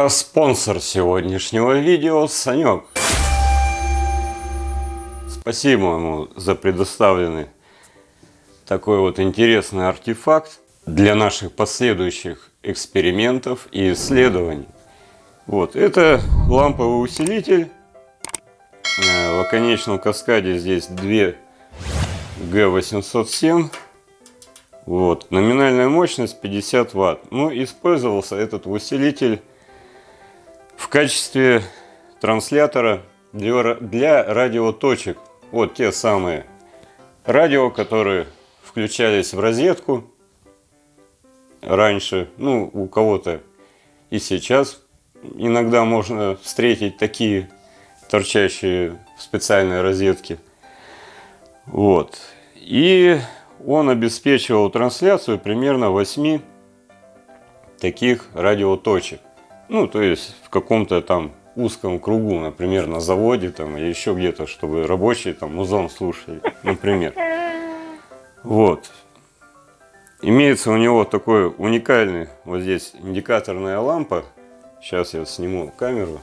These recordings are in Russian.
А спонсор сегодняшнего видео Санек. Спасибо ему за предоставленный такой вот интересный артефакт для наших последующих экспериментов и исследований. Вот, это ламповый усилитель. Э, в оконечном каскаде здесь две G807. Вот, номинальная мощность 50 ватт. Ну, использовался этот усилитель в качестве транслятора для, для радиоточек. Вот те самые радио, которые включались в розетку раньше, ну, у кого-то и сейчас иногда можно встретить такие торчащие в специальной розетке. Вот. И он обеспечивал трансляцию примерно 8 таких радиоточек. Ну, то есть в каком-то там узком кругу, например, на заводе там или еще где-то, чтобы рабочие там музон слушали, например. Вот. Имеется у него такой уникальный, вот здесь индикаторная лампа. Сейчас я сниму камеру.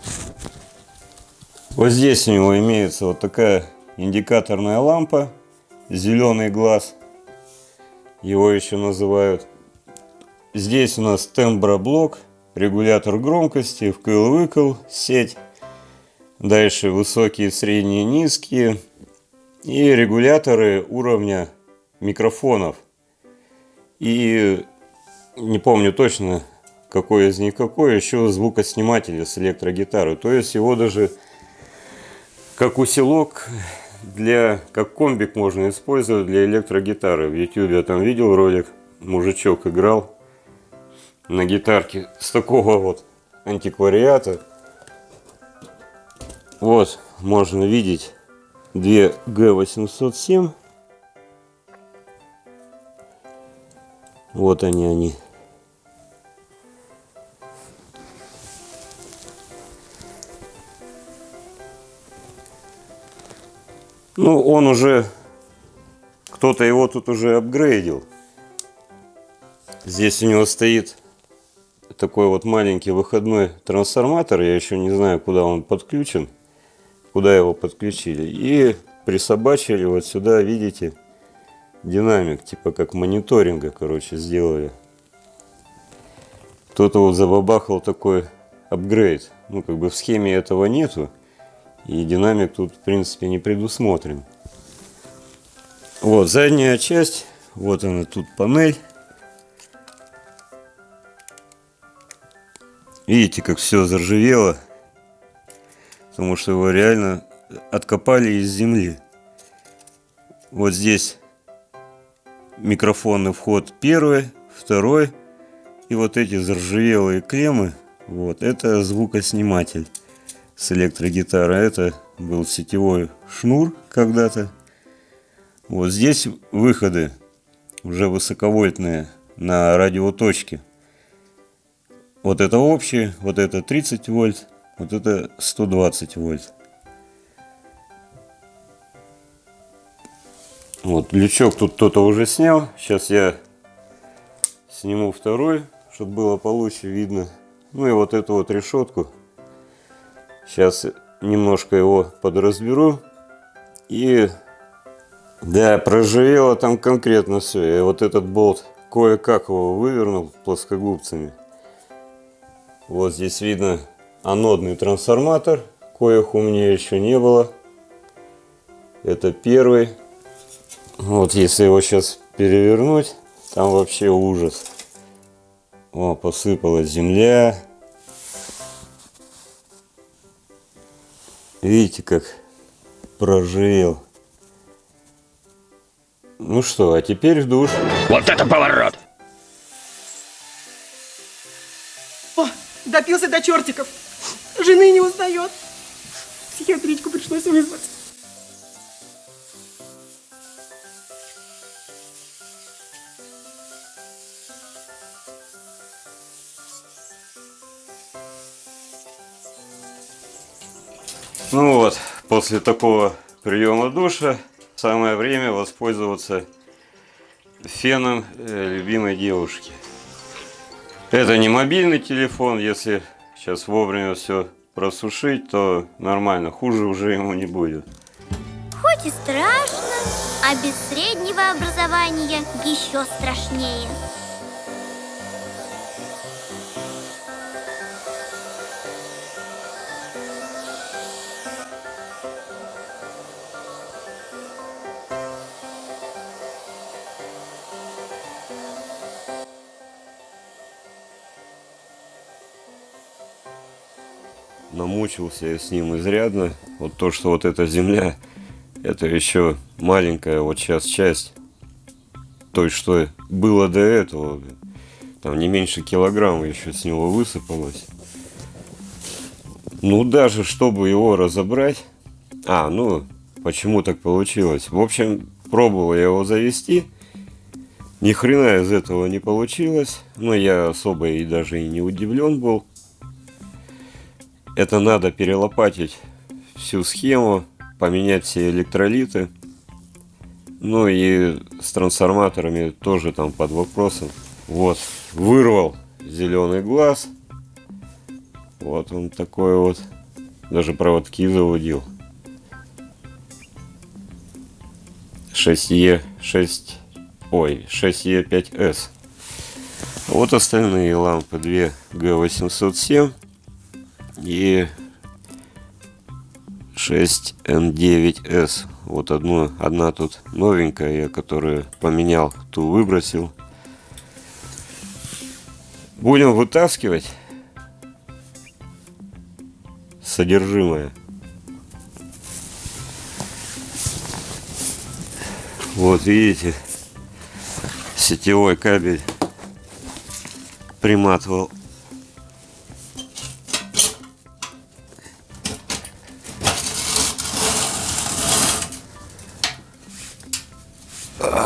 Вот здесь у него имеется вот такая индикаторная лампа, зеленый глаз, его еще называют. Здесь у нас темброблок, регулятор громкости, вкл-выкл, сеть. Дальше высокие, средние, низкие. И регуляторы уровня микрофонов. И не помню точно, какой из них какой, еще звукосниматель с электрогитарой. То есть его даже как усилок для, как комбик можно использовать для электрогитары. В YouTube я там видел ролик, мужичок играл на гитарке с такого вот антиквариата. Вот, можно видеть две G807 Вот они, они. Ну, он уже, кто-то его тут уже апгрейдил. Здесь у него стоит такой вот маленький выходной трансформатор. Я еще не знаю, куда он подключен, куда его подключили. И присобачили вот сюда, видите, динамик, типа как мониторинга, короче, сделали. Кто-то вот забабахал такой апгрейд. Ну, как бы в схеме этого нету. И динамик тут, в принципе, не предусмотрен. Вот, задняя часть. Вот она тут панель. Видите, как все заржавело. Потому что его реально откопали из земли. Вот здесь микрофонный вход первый, второй. И вот эти заржавелые клеммы, вот, это звукосниматель с электрогитарой. Это был сетевой шнур когда-то. Вот здесь выходы уже высоковольтные на радиоточке. Вот это общий, вот это 30 вольт, вот это 120 вольт. Вот, лючок тут кто-то уже снял. Сейчас я сниму второй, чтобы было получше видно. Ну и вот эту вот решетку. Сейчас немножко его подразберу. И да, проживело там конкретно все. И вот этот болт кое-как его вывернул плоскогубцами. Вот здесь видно анодный трансформатор. Коих у меня еще не было. Это первый. Вот если его сейчас перевернуть, там вообще ужас. О, посыпалась земля. Видите, как прожил. Ну что, а теперь в душ. Вот это поворот! Допился до чертиков. Жены не узнает. Психиатричку пришлось вызвать. Ну вот, после такого приема душа самое время воспользоваться феном э, любимой девушки. Это не мобильный телефон, если сейчас вовремя все просушить, то нормально, хуже уже ему не будет. Хоть и страшно, а без среднего образования еще страшнее. Намучился я с ним изрядно. Вот то, что вот эта земля, это еще маленькая вот сейчас часть той, что было до этого. Там не меньше килограмма еще с него высыпалось. Ну, даже чтобы его разобрать... А, ну, почему так получилось? В общем, пробовал я его завести. Ни хрена из этого не получилось. Но я особо и даже и не удивлен был. Это надо перелопатить всю схему, поменять все электролиты. Ну и с трансформаторами тоже там под вопросом. Вот, вырвал зеленый глаз. Вот он такой вот. Даже проводки заводил. 6E, 6, ой, 6E5S. Вот остальные лампы 2 G807 и 6N9S. Вот одну, одна тут новенькая, я которую поменял, ту выбросил. Будем вытаскивать содержимое. Вот видите, сетевой кабель приматывал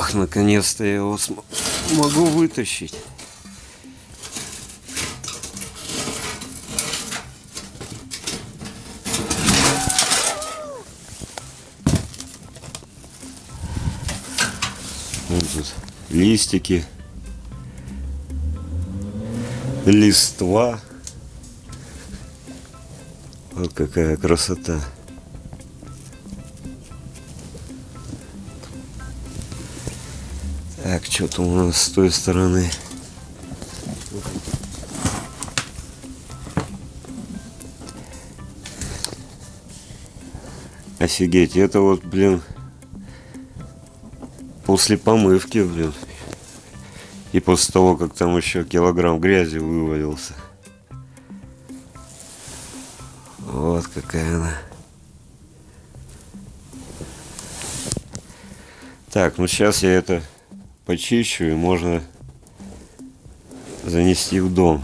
Ах, наконец-то я его могу вытащить. Вот тут листики, листва. Вот какая красота. Так, что там у нас с той стороны? Офигеть, это вот, блин, после помывки, блин. И после того, как там еще килограмм грязи вывалился. Вот какая она. Так, ну сейчас я это почищу и можно занести в дом.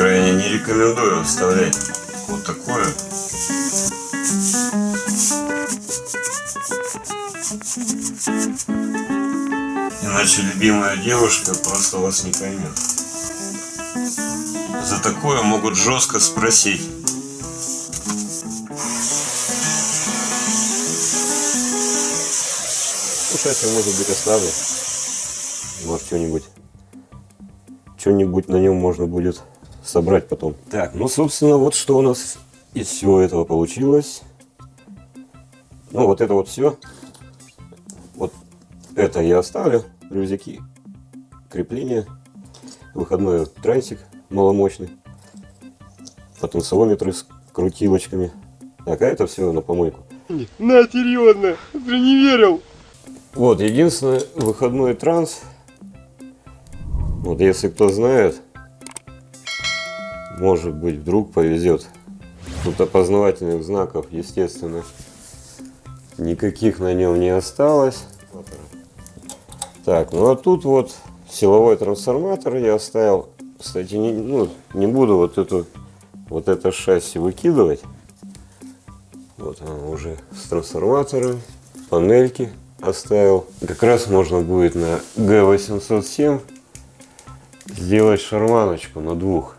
Крайне не рекомендую вставлять вот такое. Иначе любимая девушка просто вас не поймет. За такое могут жестко спросить. Слушайте, может быть оставлю. Может что-нибудь что-нибудь на нем можно будет собрать потом. Так, ну, собственно, вот что у нас из всего этого получилось. Ну, вот это вот все. Вот это я оставлю. Рюкзаки, крепление, выходной трансик маломощный, потенциометры с крутилочками. Так, а это все на помойку. На, серьезно, ты не верил. Вот, единственное, выходной транс. Вот, если кто знает, может быть, вдруг повезет. Тут опознавательных знаков, естественно, никаких на нем не осталось. Так, ну а тут вот силовой трансформатор я оставил. Кстати, не, ну, не буду вот эту вот это шасси выкидывать. Вот оно уже с трансформатором. панельки оставил. Как раз можно будет на Г807 сделать шарманочку на двух.